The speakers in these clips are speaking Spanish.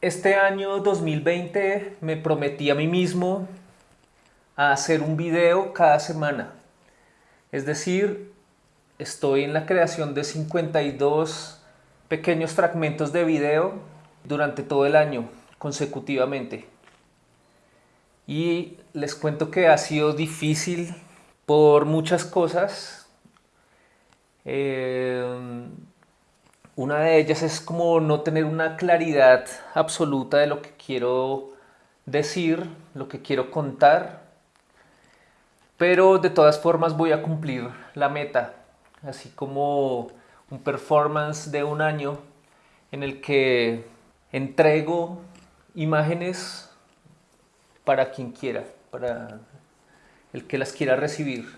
Este año 2020 me prometí a mí mismo a hacer un video cada semana. Es decir, estoy en la creación de 52 pequeños fragmentos de video durante todo el año consecutivamente. Y les cuento que ha sido difícil por muchas cosas. Eh, una de ellas es como no tener una claridad absoluta de lo que quiero decir, lo que quiero contar, pero de todas formas voy a cumplir la meta, así como un performance de un año en el que entrego imágenes para quien quiera, para el que las quiera recibir.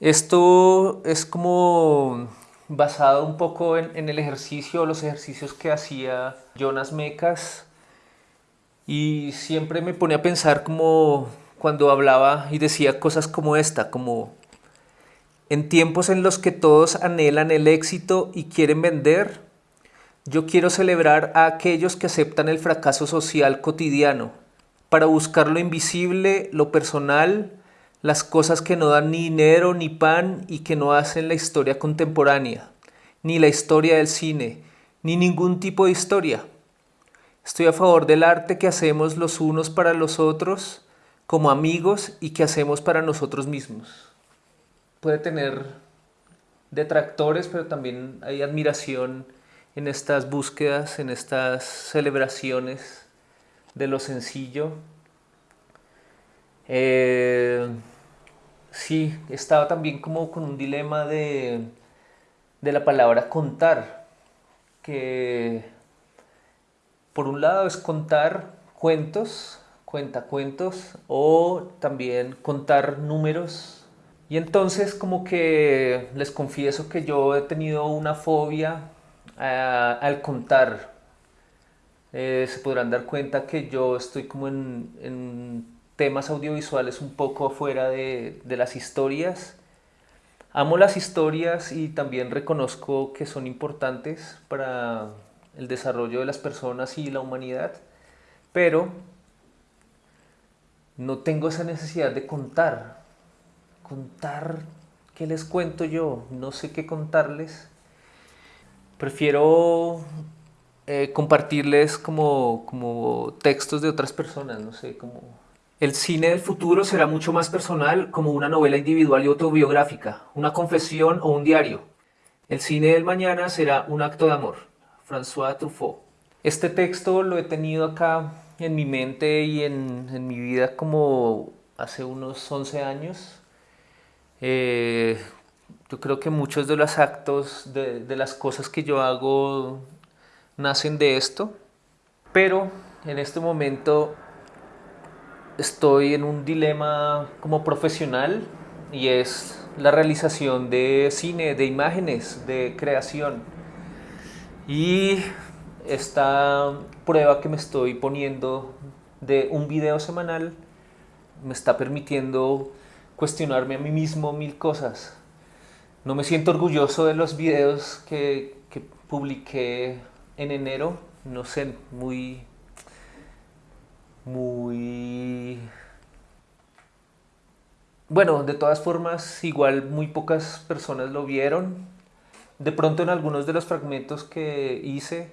Esto es como basado un poco en, el ejercicio, los ejercicios que hacía Jonas Mecas y siempre me pone a pensar como cuando hablaba y decía cosas como esta, como en tiempos en los que todos anhelan el éxito y quieren vender, yo quiero celebrar a aquellos que aceptan el fracaso social cotidiano para buscar lo invisible, lo personal, las cosas que no dan ni dinero ni pan y que no hacen la historia contemporánea, ni la historia del cine, ni ningún tipo de historia. Estoy a favor del arte que hacemos los unos para los otros como amigos y que hacemos para nosotros mismos. Puede tener detractores, pero también hay admiración en estas búsquedas, en estas celebraciones de lo sencillo. Eh, Sí, estaba también como con un dilema de, de la palabra contar, que por un lado es contar cuentos, cuentos, o también contar números. Y entonces como que les confieso que yo he tenido una fobia al contar. Eh, se podrán dar cuenta que yo estoy como en temas audiovisuales un poco afuera de, las historias. Amo las historias y también reconozco que son importantes para el desarrollo de las personas y la humanidad, pero no tengo esa necesidad de contar. Contar, ¿qué les cuento yo? No sé qué contarles. Prefiero eh, compartirles como, como textos de otras personas, no sé, como el cine del futuro será mucho más personal como una novela individual y autobiográfica, una confesión o un diario. El cine del mañana será un acto de amor. François Truffaut. Este texto lo he tenido acá en mi mente y en, mi vida como hace unos 11 años. Eh, yo creo que muchos de los actos, de, de las cosas que yo hago, nacen de esto. Pero en este momento estoy en un dilema como profesional y es la realización de cine, de imágenes, de creación. Y esta prueba que me estoy poniendo de un video semanal me está permitiendo cuestionarme a mí mismo mil cosas. No me siento orgulloso de los videos que, que publiqué en enero, no sé, muy muy... Bueno, de todas formas, igual muy pocas personas lo vieron. De pronto en algunos de los fragmentos que hice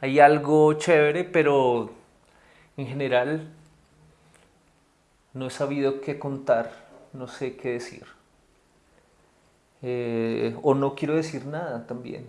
hay algo chévere, pero en general no he sabido qué contar, no sé qué decir. Eh, o no quiero decir nada también.